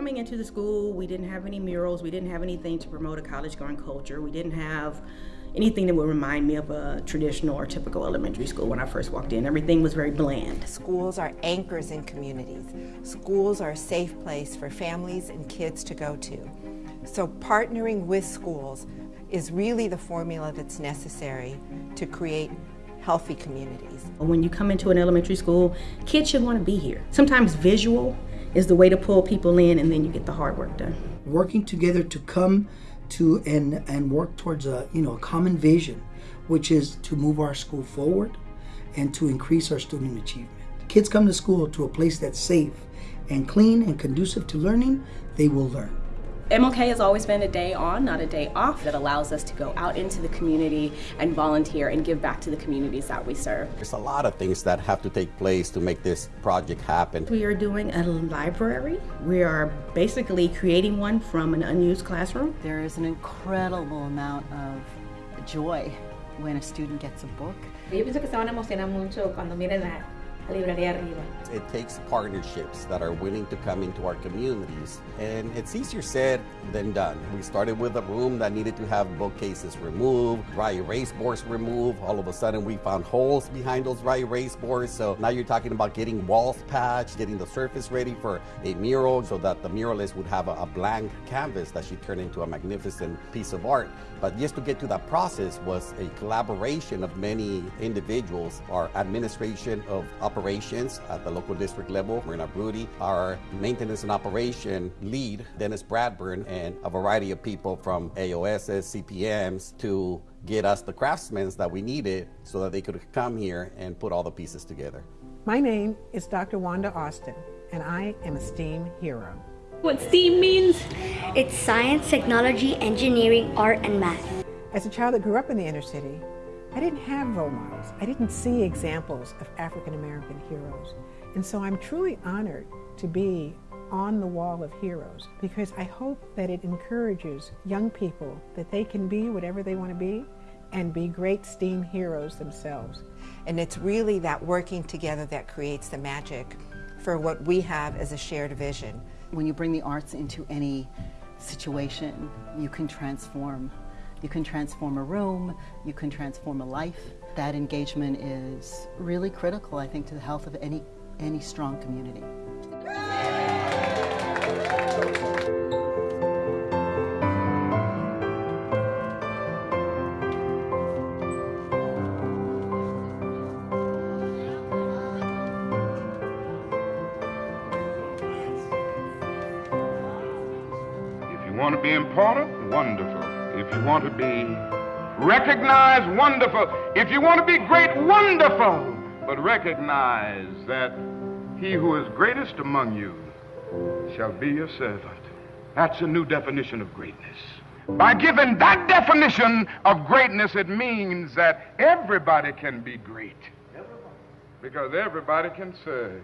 coming into the school, we didn't have any murals, we didn't have anything to promote a college going culture, we didn't have anything that would remind me of a traditional or typical elementary school when I first walked in. Everything was very bland. Schools are anchors in communities. Schools are a safe place for families and kids to go to. So partnering with schools is really the formula that's necessary to create healthy communities. When you come into an elementary school, kids should want to be here. Sometimes visual is the way to pull people in and then you get the hard work done. Working together to come to and and work towards a you know a common vision, which is to move our school forward and to increase our student achievement. Kids come to school to a place that's safe and clean and conducive to learning, they will learn. MLK has always been a day on, not a day off, that allows us to go out into the community and volunteer and give back to the communities that we serve. There's a lot of things that have to take place to make this project happen. We are doing a library. We are basically creating one from an unused classroom. There is an incredible amount of joy when a student gets a book. Yo pienso que se van a emocionar mucho cuando miren la librería arriba. It takes partnerships that are willing to come into our communities, and it's easier said than done. We started with a room that needed to have bookcases removed, dry erase boards removed. All of a sudden, we found holes behind those dry erase boards. So now you're talking about getting walls patched, getting the surface ready for a mural so that the muralist would have a, a blank canvas that she turned into a magnificent piece of art. But just to get to that process was a collaboration of many individuals, our administration of operations at the local district level, Marina Brody, our maintenance and operation lead, Dennis Bradburn, and a variety of people from AOSs, CPMs to get us the craftsmen that we needed so that they could come here and put all the pieces together. My name is Dr. Wanda Austin, and I am a STEAM hero. What STEAM means? It's science, technology, engineering, art, and math. As a child that grew up in the inner city, I didn't have role models. I didn't see examples of African American heroes. And so I'm truly honored to be on the wall of heroes because I hope that it encourages young people that they can be whatever they want to be and be great STEAM heroes themselves. And it's really that working together that creates the magic for what we have as a shared vision. When you bring the arts into any situation, you can transform. You can transform a room, you can transform a life. That engagement is really critical, I think, to the health of any, any strong community. If you want to be important, wonderful. If you want to be recognized, wonderful. If you want to be great, wonderful. But recognize that he who is greatest among you shall be your servant. That's a new definition of greatness. By giving that definition of greatness, it means that everybody can be great. Because everybody can serve.